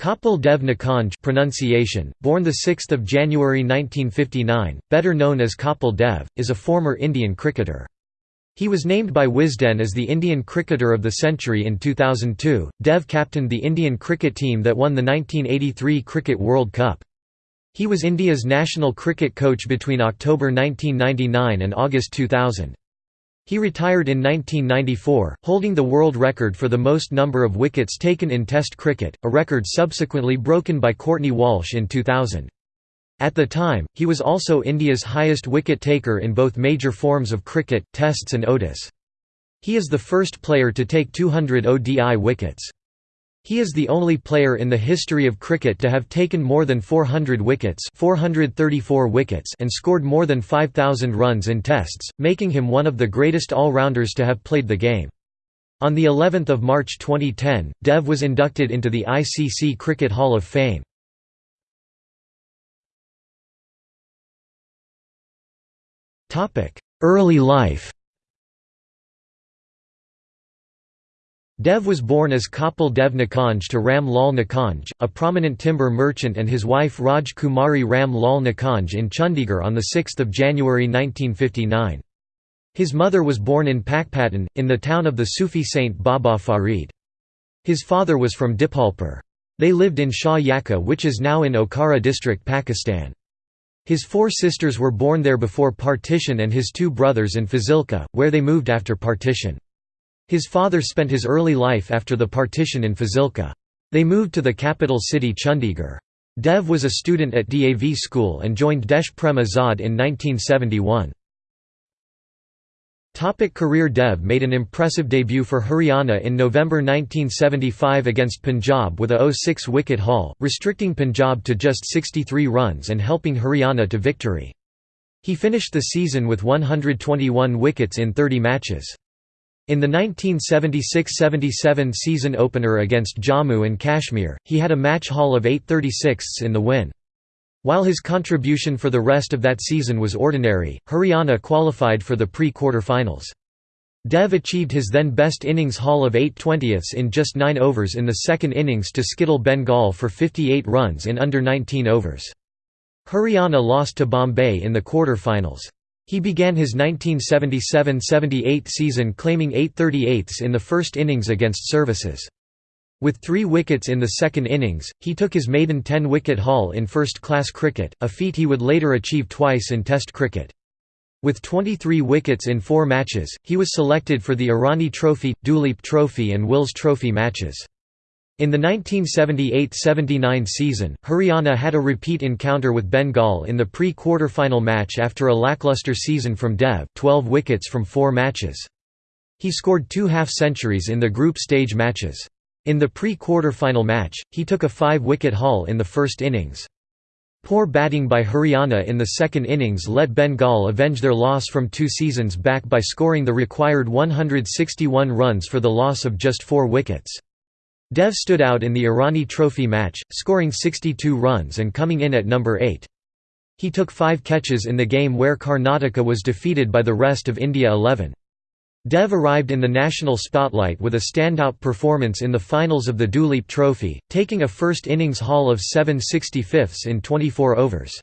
Kapil Dev Nikhanj pronunciation, born 6 January 1959, better known as Kapil Dev, is a former Indian cricketer. He was named by Wisden as the Indian Cricketer of the Century in 2002. Dev captained the Indian cricket team that won the 1983 Cricket World Cup. He was India's national cricket coach between October 1999 and August 2000. He retired in 1994, holding the world record for the most number of wickets taken in Test cricket, a record subsequently broken by Courtney Walsh in 2000. At the time, he was also India's highest wicket taker in both major forms of cricket, Tests and ODIs. He is the first player to take 200 ODI wickets. He is the only player in the history of cricket to have taken more than 400 wickets 434 wickets and scored more than 5,000 runs in tests, making him one of the greatest all-rounders to have played the game. On the 11th of March 2010, Dev was inducted into the ICC Cricket Hall of Fame. Early life Dev was born as Kapil Dev Nikhanj to Ram Lal Nikhanj, a prominent timber merchant and his wife Raj Kumari Ram Lal Nikhanj in Chandigarh on 6 January 1959. His mother was born in Pakpattan, in the town of the Sufi saint Baba Farid. His father was from Dipalpur. They lived in Shah Yakka which is now in Okara district Pakistan. His four sisters were born there before partition and his two brothers in Fazilka, where they moved after partition. His father spent his early life after the partition in Fazilka. They moved to the capital city Chandigarh. Dev was a student at DAV school and joined Desh Prem Azad in 1971. Topic career Dev made an impressive debut for Haryana in November 1975 against Punjab with a 0-6 wicket haul, restricting Punjab to just 63 runs and helping Haryana to victory. He finished the season with 121 wickets in 30 matches. In the 1976–77 season opener against Jammu and Kashmir, he had a match haul of 836 in the win. While his contribution for the rest of that season was ordinary, Haryana qualified for the pre-quarter-finals. Dev achieved his then best innings haul of 8 20ths in just 9 overs in the second innings to skittle Bengal for 58 runs in under 19 overs. Haryana lost to Bombay in the quarter-finals. He began his 1977–78 season claiming 8 38ths in the first innings against Services. With three wickets in the second innings, he took his maiden 10-wicket haul in first-class cricket, a feat he would later achieve twice in Test cricket. With 23 wickets in four matches, he was selected for the Irani Trophy, Duleep Trophy and Wills Trophy matches. In the 1978–79 season, Haryana had a repeat encounter with Bengal in the pre-quarter-final match after a lackluster season from Dev 12 wickets from four matches. He scored two half-centuries in the group stage matches. In the pre-quarter-final match, he took a five-wicket haul in the first innings. Poor batting by Haryana in the second innings let Bengal avenge their loss from two seasons back by scoring the required 161 runs for the loss of just four wickets. Dev stood out in the Irani Trophy match, scoring 62 runs and coming in at number 8. He took five catches in the game where Karnataka was defeated by the rest of India 11. Dev arrived in the national spotlight with a standout performance in the finals of the Duleep Trophy, taking a first innings haul of 7 65ths in 24 overs.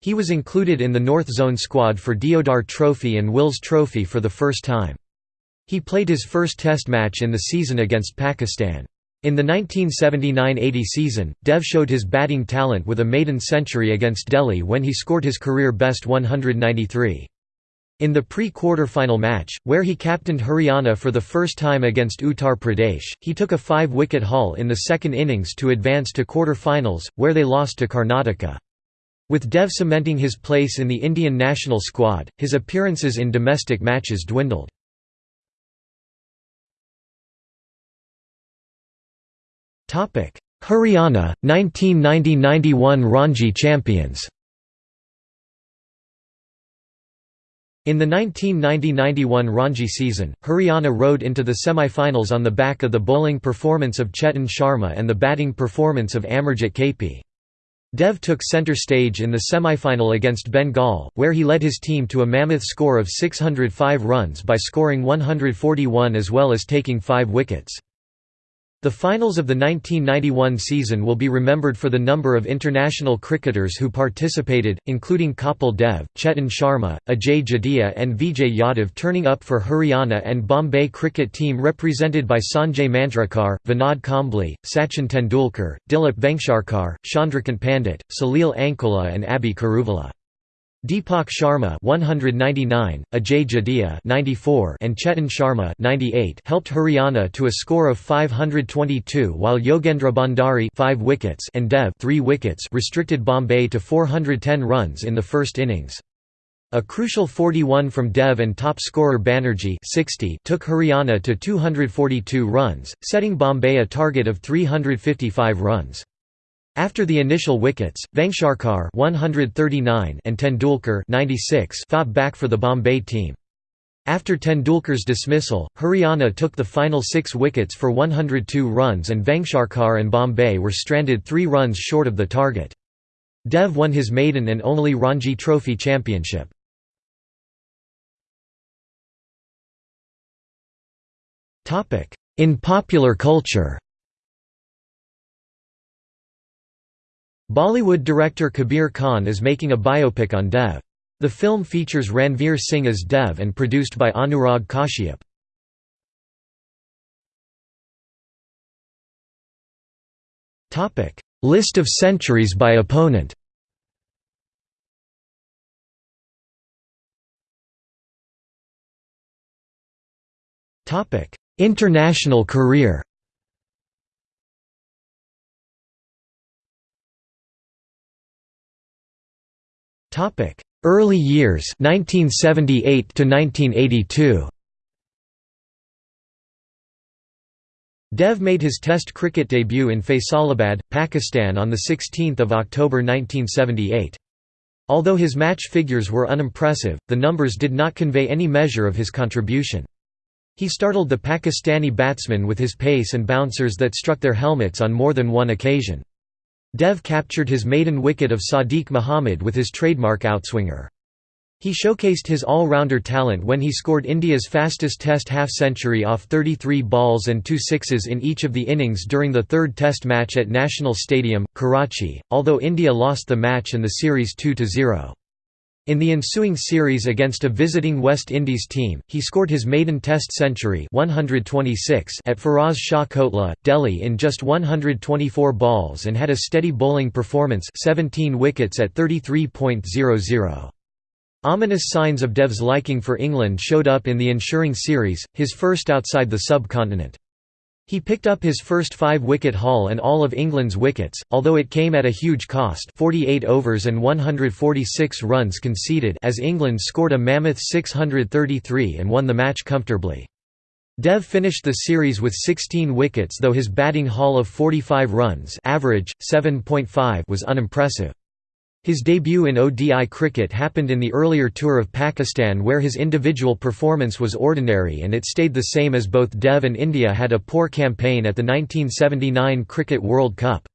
He was included in the North Zone squad for Deodhar Trophy and Wills Trophy for the first time. He played his first test match in the season against Pakistan. In the 1979–80 season, Dev showed his batting talent with a maiden century against Delhi when he scored his career best 193. In the pre-quarter-final match, where he captained Haryana for the first time against Uttar Pradesh, he took a five-wicket haul in the second innings to advance to quarter-finals, where they lost to Karnataka. With Dev cementing his place in the Indian national squad, his appearances in domestic matches dwindled. Haryana, 1990–91 Ranji champions In the 1990–91 Ranji season, Haryana rode into the semi-finals on the back of the bowling performance of Chetan Sharma and the batting performance of Amarjit Kaypee. Dev took centre stage in the semi-final against Bengal, where he led his team to a mammoth score of 605 runs by scoring 141 as well as taking five wickets. The finals of the 1991 season will be remembered for the number of international cricketers who participated, including Kapil Dev, Chetan Sharma, Ajay Jadeja and Vijay Yadav turning up for Haryana and Bombay cricket team represented by Sanjay Manjrekar, Vinod Kambli, Sachin Tendulkar, Dilip Vengsarkar, Chandrakant Pandit, Salil Ankola and Abey Kuruvilla. Deepak Sharma 199, Ajay Jadeja 94 and Chetan Sharma 98 helped Haryana to a score of 522 while Yogendra Bhandari 5 wickets and Dev 3 wickets restricted Bombay to 410 runs in the first innings. A crucial 41 from Dev and top scorer Banerjee 60 took Haryana to 242 runs, setting Bombay a target of 355 runs. After the initial wickets, Vengsarkar 139 and Tendulkar 96 fought back for the Bombay team. After Tendulkar's dismissal, Haryana took the final six wickets for 102 runs and Vengsarkar and Bombay were stranded three runs short of the target. Dev won his maiden and only Ranji Trophy championship. In popular culture Bollywood director Kabir Khan is making a biopic on Dev. The film features Ranveer Singh as Dev and produced by Anurag Kashyap. List of centuries by opponent International career Topic: Early years 1978 to 1982. Dev made his Test cricket debut in Faisalabad, Pakistan on 16 October 1978. Although his match figures were unimpressive, the numbers did not convey any measure of his contribution. He startled the Pakistani batsmen with his pace and bouncers that struck their helmets on more than one occasion. Dev captured his maiden wicket of Sadiq Muhammad with his trademark outswinger. He showcased his all-rounder talent when he scored India's fastest Test half-century off 33 balls and two sixes in each of the innings during the third Test match at National Stadium, Karachi, although India lost the match and the series 2–0. In the ensuing series against a visiting West Indies team, he scored his maiden Test century 126 at Feroz Shah Kotla, Delhi in just 124 balls and had a steady bowling performance 17 wickets at 33.00. Ominous signs of Dev's liking for England showed up in the ensuing series, his first outside the subcontinent. He picked up his first five-wicket haul and all of England's wickets, although it came at a huge cost 48 overs and 146 runs conceded as England scored a mammoth 633 and won the match comfortably. Dev finished the series with 16 wickets though his batting haul of 45 runs average, 7.5 was unimpressive. His debut in ODI cricket happened in the earlier tour of Pakistan where his individual performance was ordinary and it stayed the same as both Dev and India had a poor campaign at the 1979 Cricket World Cup.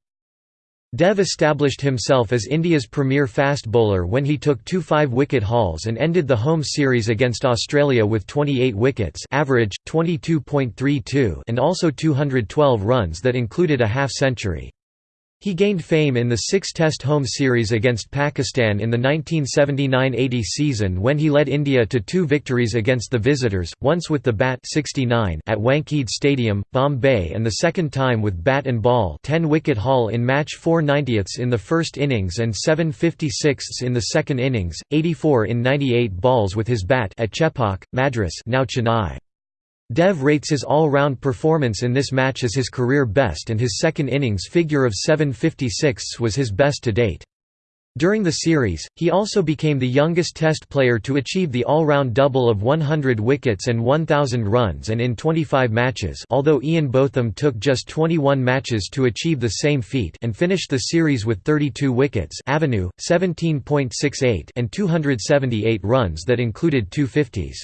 Dev established himself as India's premier fast bowler when he took two five-wicket hauls and ended the home series against Australia with 28 wickets average, 22.32 and also 212 runs that included a half-century. He gained fame in the six-test home series against Pakistan in the 1979–80 season when he led India to two victories against the visitors, once with the bat 69 at Wankhede Stadium, Bombay and the second time with bat and ball 10-wicket haul in match 4 90ths in the first innings and 7 56ths in the second innings, 84 in 98 balls with his bat at Chepauk, Madras now Chennai. Dev rates his all-round performance in this match as his career best and his second innings figure of 7.56 was his best to date. During the series, he also became the youngest Test player to achieve the all-round double of 100 wickets and 1,000 runs and in 25 matches although Ian Botham took just 21 matches to achieve the same feat and finished the series with 32 wickets Avenue, 17.68 and 278 runs that included two 50s.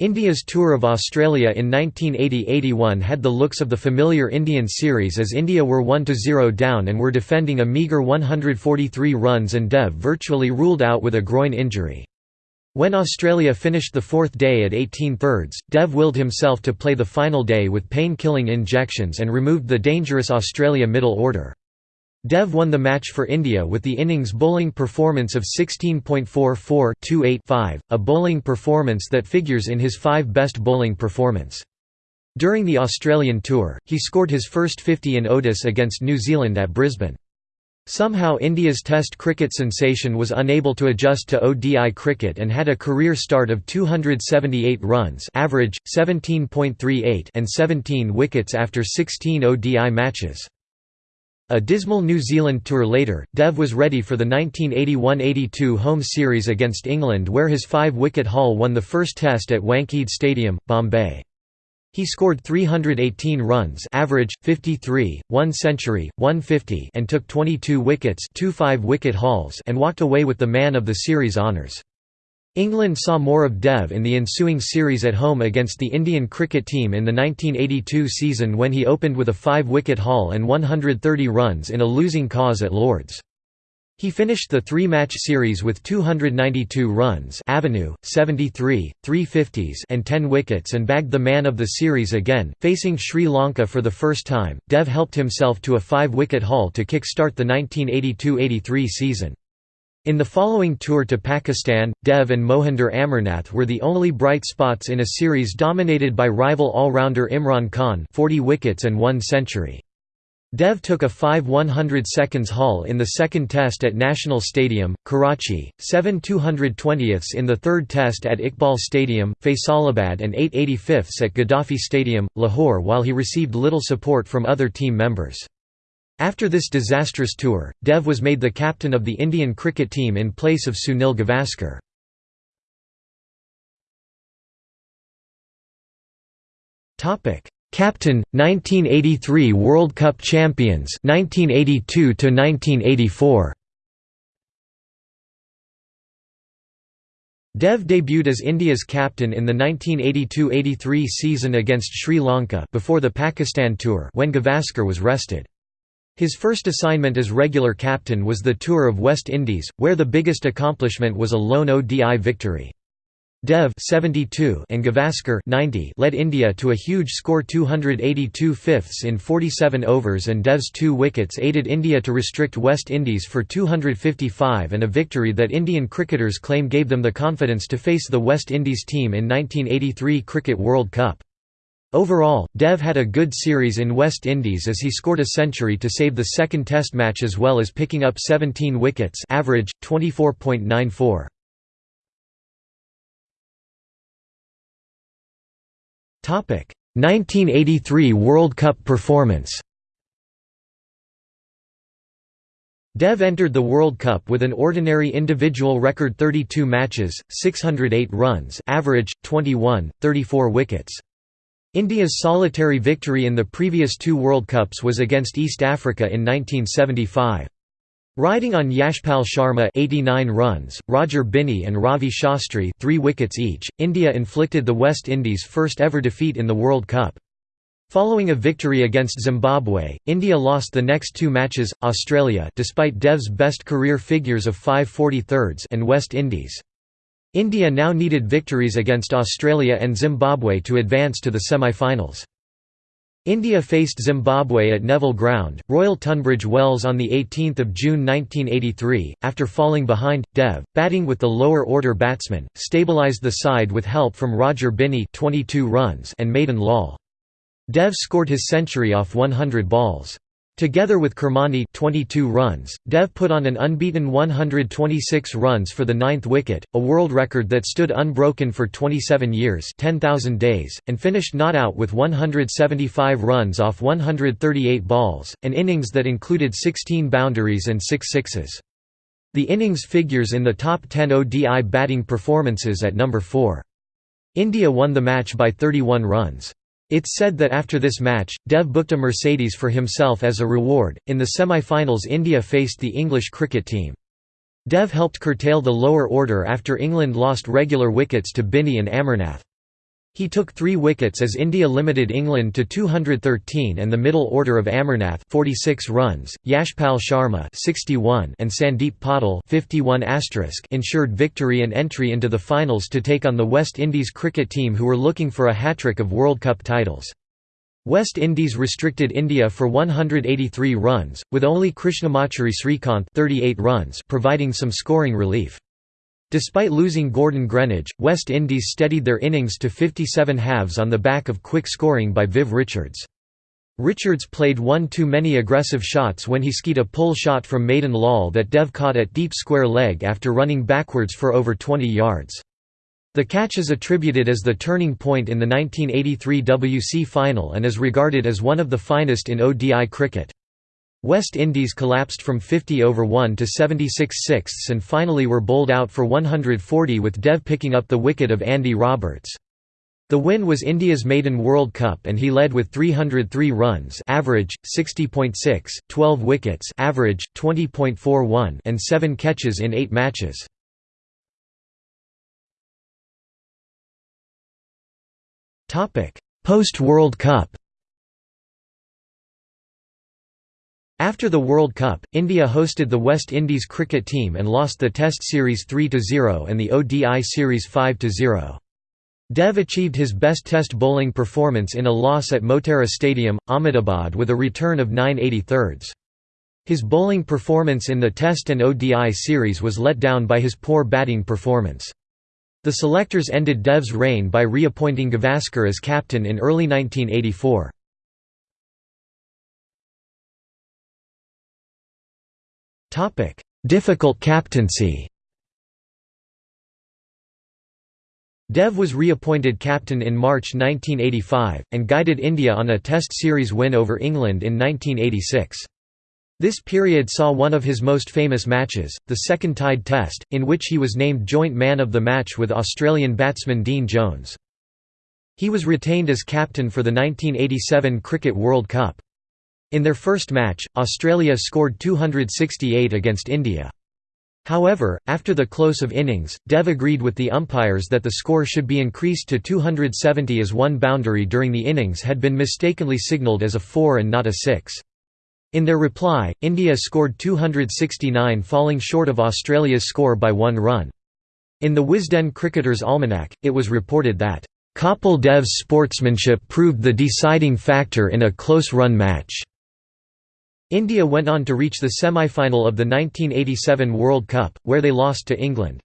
India's tour of Australia in 1980–81 had the looks of the familiar Indian series as India were 1–0 down and were defending a meagre 143 runs and Dev virtually ruled out with a groin injury. When Australia finished the fourth day at 18 thirds, Dev willed himself to play the final day with pain-killing injections and removed the dangerous Australia middle order. Dev won the match for India with the innings bowling performance of 16.44 a bowling performance that figures in his five best bowling performance. During the Australian tour, he scored his first 50 in ODIs against New Zealand at Brisbane. Somehow India's Test cricket sensation was unable to adjust to ODI cricket and had a career start of 278 runs average, 17.38 and 17 wickets after 16 ODI matches. A dismal New Zealand tour later, Dev was ready for the 1981–82 home series against England where his five-wicket haul won the first test at Wankhede Stadium, Bombay. He scored 318 runs average, 53, 1 century, 150 and took 22 wickets two five-wicket hauls and walked away with the man of the series honours. England saw more of Dev in the ensuing series at home against the Indian cricket team in the 1982 season when he opened with a five-wicket haul and 130 runs in a losing cause at Lords. He finished the three-match series with 292 runs Avenue, 73, 350s and 10 wickets and bagged the man of the series again. Facing Sri Lanka for the first time, Dev helped himself to a five-wicket haul to kick-start the 1982–83 season. In the following tour to Pakistan, Dev and Mohinder Amarnath were the only bright spots in a series dominated by rival all-rounder Imran Khan 40 wickets and one century. Dev took a 5 100 seconds haul in the second test at National Stadium, Karachi, 7 220ths in the third test at Iqbal Stadium, Faisalabad and 8 85ths at Gaddafi Stadium, Lahore while he received little support from other team members. After this disastrous tour, Dev was made the captain of the Indian cricket team in place of Sunil Gavaskar. Captain 1983 World Cup champions 1982 to 1984 Dev debuted as India's captain in the 1982–83 season against Sri Lanka before the Pakistan tour when Gavaskar was rested. His first assignment as regular captain was the Tour of West Indies, where the biggest accomplishment was a lone ODI victory. Dev 72 and Gavaskar 90 led India to a huge score 282 fifths in 47 overs and Dev's two wickets aided India to restrict West Indies for 255 and a victory that Indian cricketers claim gave them the confidence to face the West Indies team in 1983 Cricket World Cup. Overall, Dev had a good series in West Indies as he scored a century to save the second test match as well as picking up 17 wickets average, 24.94. Topic 1983 World Cup performance. Dev entered the World Cup with an ordinary individual record 32 matches, 608 runs, average 21, 34 wickets. India's solitary victory in the previous two World Cups was against East Africa in 1975. Riding on Yashpal Sharma 89 runs, Roger Binny and Ravi Shastri 3 wickets each, India inflicted the West Indies' first ever defeat in the World Cup. Following a victory against Zimbabwe, India lost the next two matches, Australia despite Dev's best career figures of 540 thirds and West Indies. India now needed victories against Australia and Zimbabwe to advance to the semi-finals. India faced Zimbabwe at Neville Ground, Royal Tunbridge Wells on 18 June 1983, after falling behind, Dev, batting with the lower-order batsmen, stabilised the side with help from Roger Binny 22 runs and Madan Lal. Dev scored his century off 100 balls. Together with Kirmani 22 runs, Dev put on an unbeaten 126 runs for the ninth wicket, a world record that stood unbroken for 27 years 10,000 days, and finished not out with 175 runs off 138 balls, an innings that included 16 boundaries and 6 sixes. The innings figures in the top 10 ODI batting performances at number 4. India won the match by 31 runs. It's said that after this match, Dev booked a Mercedes for himself as a reward. In the semi-finals, India faced the English cricket team. Dev helped curtail the lower order after England lost regular wickets to Binny and Amarnath. He took three wickets as India limited England to 213 and the middle order of Amarnath 46 runs, Yashpal Sharma 61 and Sandeep Patil 51 ensured victory and entry into the finals to take on the West Indies cricket team who were looking for a hat-trick of World Cup titles. West Indies restricted India for 183 runs, with only Krishnamachari Srikanth 38 runs providing some scoring relief. Despite losing Gordon Greenidge, West Indies steadied their innings to 57 halves on the back of quick scoring by Viv Richards. Richards played one too many aggressive shots when he skied a pull shot from Madan Lal that Dev caught at deep square leg after running backwards for over 20 yards. The catch is attributed as the turning point in the 1983 WC final and is regarded as one of the finest in ODI cricket. West Indies collapsed from 50 over 1 to 76 sixths and finally were bowled out for 140 with Dev picking up the wicket of Andy Roberts. The win was India's maiden World Cup and he led with 303 runs average, 60.6, 12 wickets average, 20.41 and 7 catches in 8 matches. Post-World Cup After the World Cup, India hosted the West Indies cricket team and lost the Test Series 3–0 and the ODI Series 5–0. Dev achieved his best Test bowling performance in a loss at Motera Stadium, Ahmedabad with a return of 9 thirds. His bowling performance in the Test and ODI series was let down by his poor batting performance. The selectors ended Dev's reign by reappointing Gavaskar as captain in early 1984. Topic: Difficult captaincy. Dev was reappointed captain in March 1985, and guided India on a Test series win over England in 1986. This period saw one of his most famous matches, the Second Tied Test, in which he was named joint man of the match with Australian batsman Dean Jones. He was retained as captain for the 1987 Cricket World Cup. In their first match, Australia scored 268 against India. However, after the close of innings, Dev agreed with the umpires that the score should be increased to 270 as one boundary during the innings had been mistakenly signalled as a 4 and not a 6. In their reply, India scored 269 falling short of Australia's score by one run. In the Wisden Cricketer's Almanac, it was reported that, "...Kapil Dev's sportsmanship proved the deciding factor in a close-run match." India went on to reach the semi-final of the 1987 World Cup, where they lost to England.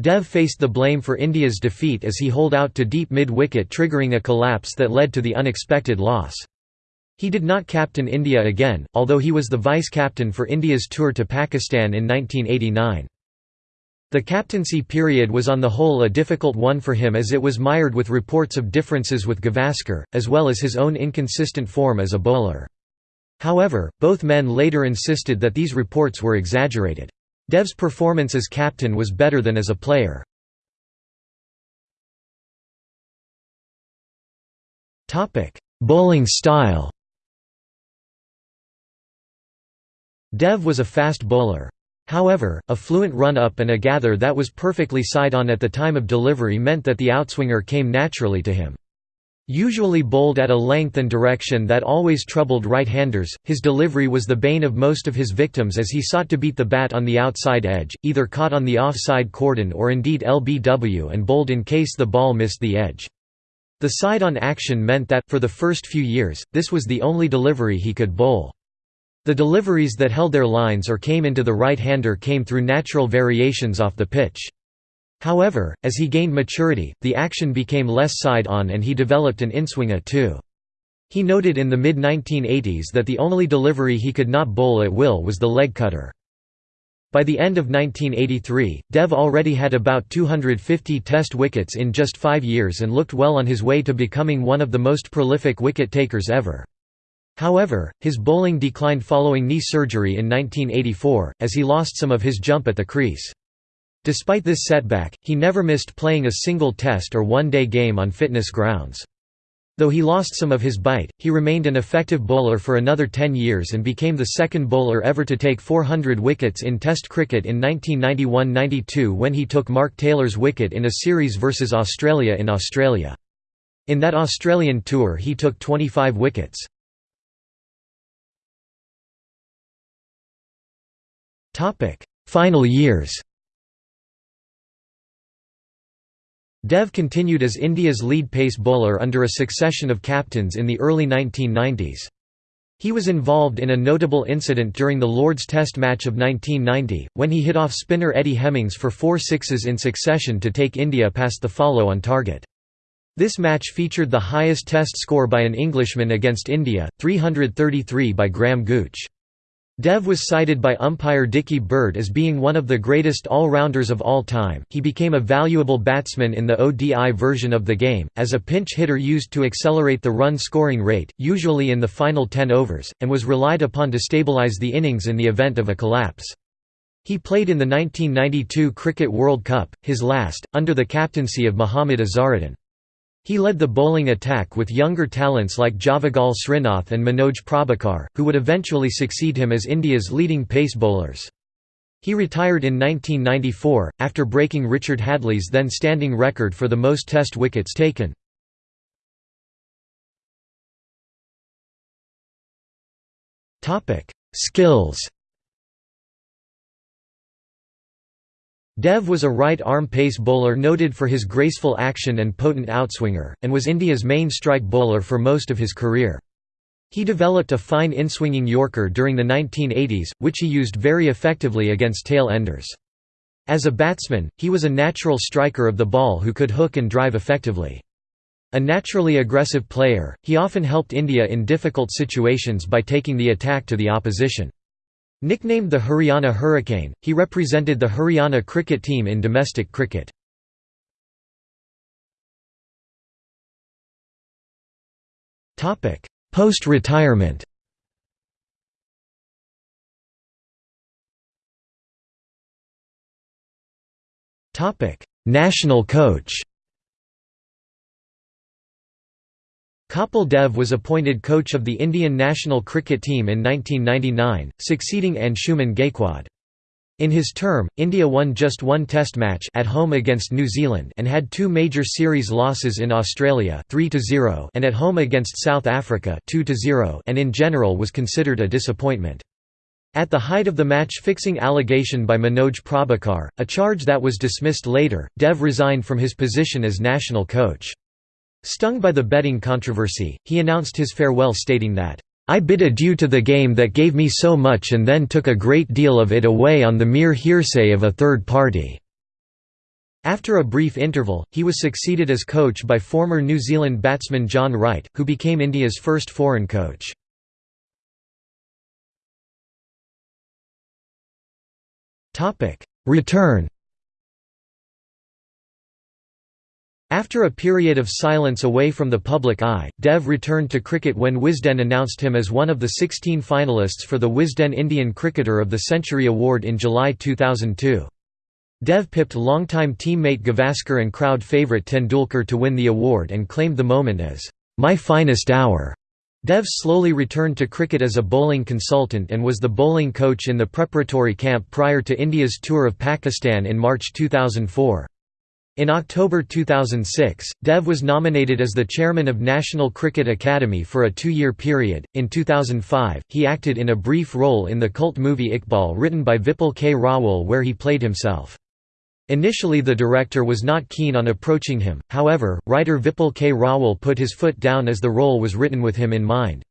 Dev faced the blame for India's defeat as he holed out to deep mid-wicket triggering a collapse that led to the unexpected loss. He did not captain India again, although he was the vice-captain for India's tour to Pakistan in 1989. The captaincy period was on the whole a difficult one for him as it was mired with reports of differences with Gavaskar, as well as his own inconsistent form as a bowler. However, both men later insisted that these reports were exaggerated. Dev's performance as captain was better than as a player. Bowling style Dev was a fast bowler. However, a fluent run-up and a gather that was perfectly side-on at the time of delivery meant that the outswinger came naturally to him. Usually bowled at a length and direction that always troubled right-handers, his delivery was the bane of most of his victims as he sought to beat the bat on the outside edge, either caught on the off-side cordon or indeed LBW and bowled in case the ball missed the edge. The side-on action meant that, for the first few years, this was the only delivery he could bowl. The deliveries that held their lines or came into the right-hander came through natural variations off the pitch. However, as he gained maturity, the action became less side-on and he developed an inswinger too. He noted in the mid-1980s that the only delivery he could not bowl at will was the leg cutter. By the end of 1983, Dev already had about 250 test wickets in just five years and looked well on his way to becoming one of the most prolific wicket-takers ever. However, his bowling declined following knee surgery in 1984, as he lost some of his jump at the crease. Despite this setback, he never missed playing a single test or one-day game on fitness grounds. Though he lost some of his bite, he remained an effective bowler for another 10 years and became the second bowler ever to take 400 wickets in Test cricket in 1991–92 when he took Mark Taylor's wicket in a series versus Australia in Australia. In that Australian tour he took 25 wickets. Final years Dev continued as India's lead pace bowler under a succession of captains in the early 1990s. He was involved in a notable incident during the Lord's Test match of 1990, when he hit off spinner Eddie Hemmings for four sixes in succession to take India past the follow on target. This match featured the highest Test score by an Englishman against India, 333 by Graham Gooch. Dev was cited by umpire Dickie Bird as being one of the greatest all-rounders of all time. He became a valuable batsman in the ODI version of the game, as a pinch hitter used to accelerate the run scoring rate, usually in the final 10 overs, and was relied upon to stabilise the innings in the event of a collapse. He played in the 1992 Cricket World Cup, his last, under the captaincy of Mohammad Azharuddin. He led the bowling attack with younger talents like Javagal Srinath and Manoj Prabhakar, who would eventually succeed him as India's leading pace bowlers. He retired in 1994, after breaking Richard Hadlee's then standing record for the most Test wickets taken. Skills Dev was a right-arm pace bowler noted for his graceful action and potent outswinger, and was India's main strike bowler for most of his career. He developed a fine inswinging Yorker during the 1980s, which he used very effectively against tail-enders. As a batsman, he was a natural striker of the ball who could hook and drive effectively. A naturally aggressive player, he often helped India in difficult situations by taking the attack to the opposition. Nicknamed the Haryana Hurricane, he represented the Haryana cricket team in domestic cricket. Post-retirement National coach Kapil Dev was appointed coach of the Indian national cricket team in 1999, succeeding Anshuman Gaekwad. In his term, India won just one test match at home against New Zealand and had two major series losses in Australia 3-0 and at home against South Africa 2-0 and in general was considered a disappointment. At the height of the match-fixing allegation by Manoj Prabhakar, a charge that was dismissed later, Dev resigned from his position as national coach. Stung by the betting controversy, he announced his farewell stating that, "...I bid adieu to the game that gave me so much and then took a great deal of it away on the mere hearsay of a third party." After a brief interval, he was succeeded as coach by former New Zealand batsman John Wright, who became India's first foreign coach. Return After a period of silence away from the public eye, Dev returned to cricket when Wisden announced him as one of the 16 finalists for the Wisden Indian Cricketer of the Century Award in July 2002. Dev pipped longtime teammate Gavaskar and crowd favourite Tendulkar to win the award and claimed the moment as, "...my finest hour." Dev slowly returned to cricket as a bowling consultant and was the bowling coach in the preparatory camp prior to India's tour of Pakistan in March 2004. In October 2006, Dev was nominated as the chairman of National Cricket Academy for a two-year period. In 2005, he acted in a brief role in the cult movie Iqbal written by Vipul K. Rawal where he played himself. Initially the director was not keen on approaching him, however, writer Vipul K. Rawal put his foot down as the role was written with him in mind.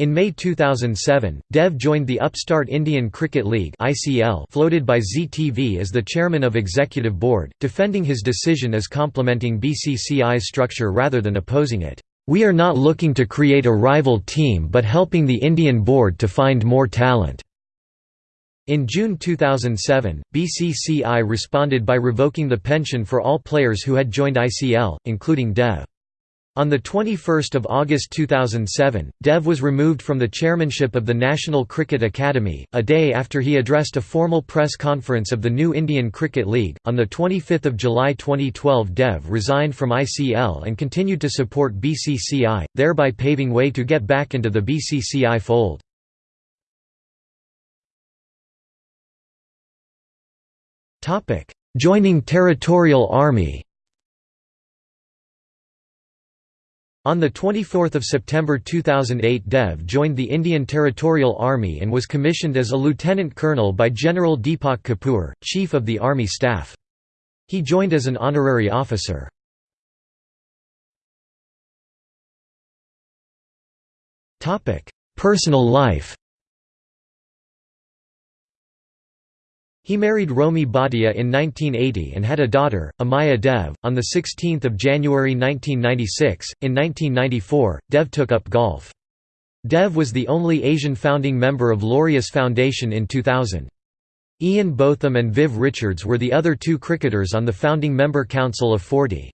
In May 2007, Dev joined the upstart Indian Cricket League (ICL) floated by Zee TV as the chairman of executive board, defending his decision as complementing BCCI's structure rather than opposing it. We are not looking to create a rival team but helping the Indian board to find more talent. In June 2007, BCCI responded by revoking the pension for all players who had joined ICL, including Dev. On 21 August 2007, Dev was removed from the chairmanship of the National Cricket Academy, a day after he addressed a formal press conference of the new Indian Cricket League. On 25 July 2012, Dev resigned from ICL and continued to support BCCI, thereby paving way to get back into the BCCI fold. Joining Territorial Army On 24 September 2008 Dev joined the Indian Territorial Army and was commissioned as a lieutenant colonel by General Deepak Kapoor, Chief of the Army Staff. He joined as an honorary officer. Personal life He married Romi Bhatia in 1980 and had a daughter, Amaya Dev. On 16 January 1996, in 1994, Dev took up golf. Dev was the only Asian founding member of Laureus Foundation in 2000. Ian Botham and Viv Richards were the other two cricketers on the founding member council of 40.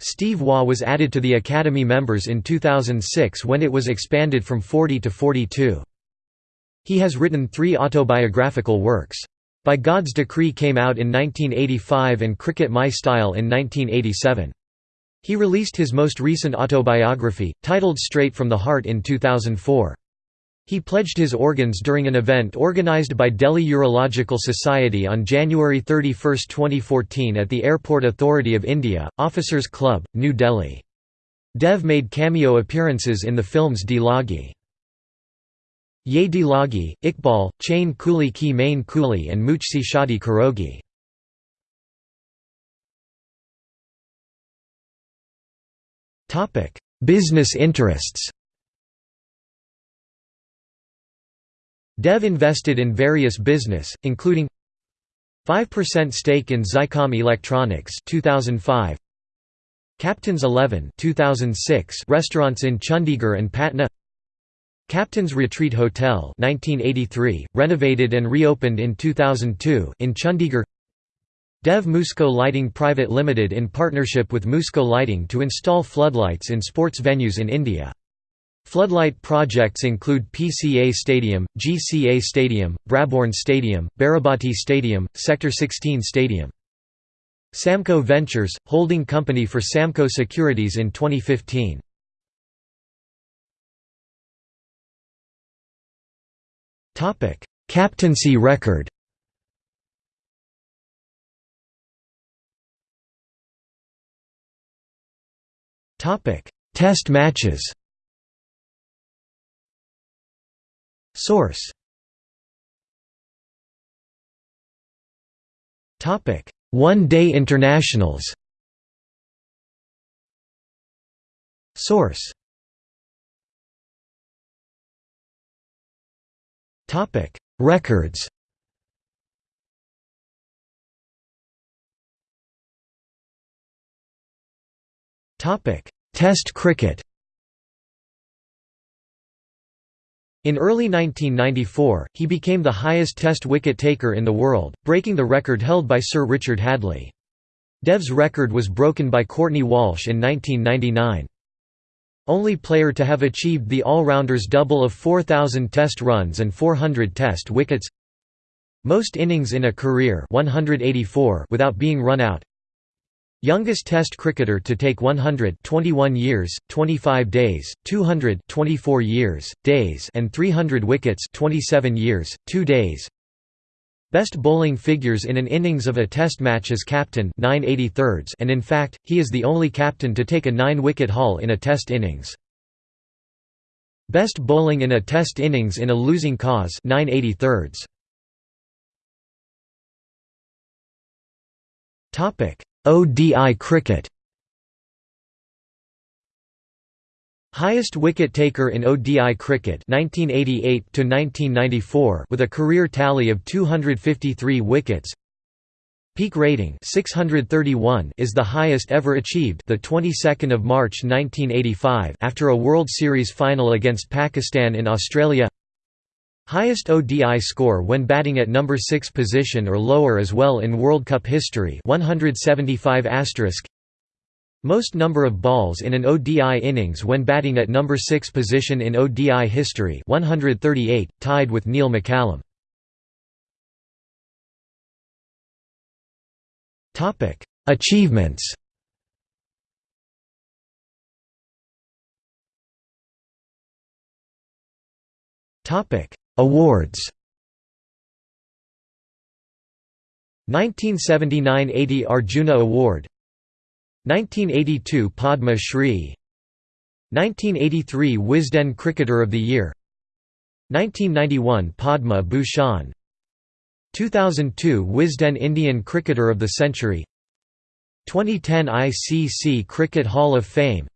Steve Waugh was added to the Academy members in 2006 when it was expanded from 40 to 42. He has written three autobiographical works. By God's Decree came out in 1985 and Cricket My Style in 1987. He released his most recent autobiography, titled Straight from the Heart in 2004. He pledged his organs during an event organized by Delhi Urological Society on January 31, 2014 at the Airport Authority of India, Officers Club, New Delhi. Dev made cameo appearances in the films De Lagi. Ye di Lagi, Iqbal, Chain Kuli ki Main Kuli and Mujhse Shaadi Karogi. Business interests. Dev invested in various business, including 5% stake in Zicom Electronics 2005, Captain's 11 2006 restaurants in Chandigarh and Patna Captain's Retreat Hotel 1983, renovated and reopened in 2002 in Chandigarh Dev Musco Lighting Private Limited in partnership with Musco Lighting to install floodlights in sports venues in India. Floodlight projects include PCA Stadium, GCA Stadium, Brabourne Stadium, Barabati Stadium, Sector 16 Stadium. Samco Ventures, holding company for Samco Securities in 2015. Captaincy record. Test matches. Source. One-day internationals. Source. Topic: Records. Topic: Test cricket. In early 1994, he became the highest Test wicket taker in the world, breaking the record held by Sir Richard Hadlee. Dev's record was broken by Courtney Walsh in 1999. Only player to have achieved the all-rounders double of 4,000 test runs and 400 test wickets. Most innings in a career 184 without being run out. Youngest Test cricketer to take 100 21 years, 25 days, 200 24 years, days and 300 wickets 27 years, 2 days Best bowling figures in an innings of a test match as captain 9 and in fact, he is the only captain to take a 9-wicket haul in a test innings. Best bowling in a test innings in a losing cause 9 ODI cricket Highest wicket taker in ODI cricket 1988 to 1994 with a career tally of 253 wickets. Peak rating 631 is the highest ever achieved the 22nd of March 1985 after a World Series final against Pakistan in Australia. Highest ODI score when batting at number 6 position or lower as well in World Cup history 175 most number of balls in an ODI innings when batting at number 6 position in ODI history 138, tied with Neil McCallum. Achievements. Awards. 1979–80 Arjuna Award 1982 Padma Shri. 1983 Wisden Cricketer of the Year. 1991 Padma Bhushan. 2002 Wisden Indian Cricketer of the Century. 2010 ICC Cricket Hall of Fame.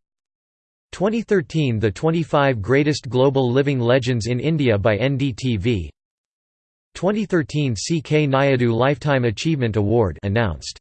2013 The 25 Greatest Global Living Legends in India by NDTV 2013 CK Nayudu Lifetime Achievement Award announced